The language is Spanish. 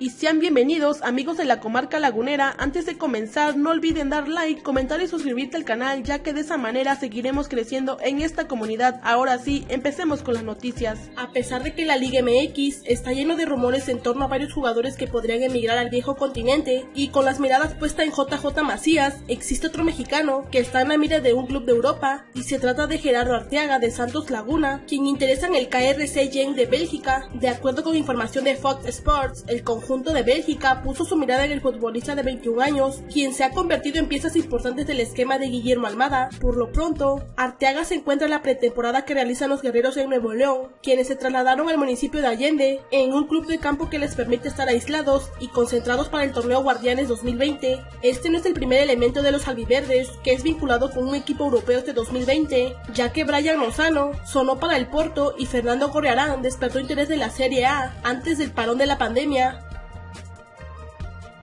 y sean bienvenidos amigos de la comarca lagunera. Antes de comenzar no olviden dar like, comentar y suscribirte al canal ya que de esa manera seguiremos creciendo en esta comunidad. Ahora sí, empecemos con las noticias. A pesar de que la Liga MX está lleno de rumores en torno a varios jugadores que podrían emigrar al viejo continente y con las miradas puestas en JJ Macías, existe otro mexicano que está en la mira de un club de Europa y se trata de Gerardo Arteaga de Santos Laguna, quien interesa en el KRC Gen de Bélgica. De acuerdo con información de Fox Sports, el conjunto conjunto de Bélgica puso su mirada en el futbolista de 21 años, quien se ha convertido en piezas importantes del esquema de Guillermo Almada. Por lo pronto, Arteaga se encuentra en la pretemporada que realizan los guerreros en Nuevo León, quienes se trasladaron al municipio de Allende en un club de campo que les permite estar aislados y concentrados para el torneo Guardianes 2020. Este no es el primer elemento de los albiverdes que es vinculado con un equipo europeo este 2020, ya que Brian Lozano sonó para el Porto y Fernando Correarán despertó interés de la Serie A antes del parón de la pandemia.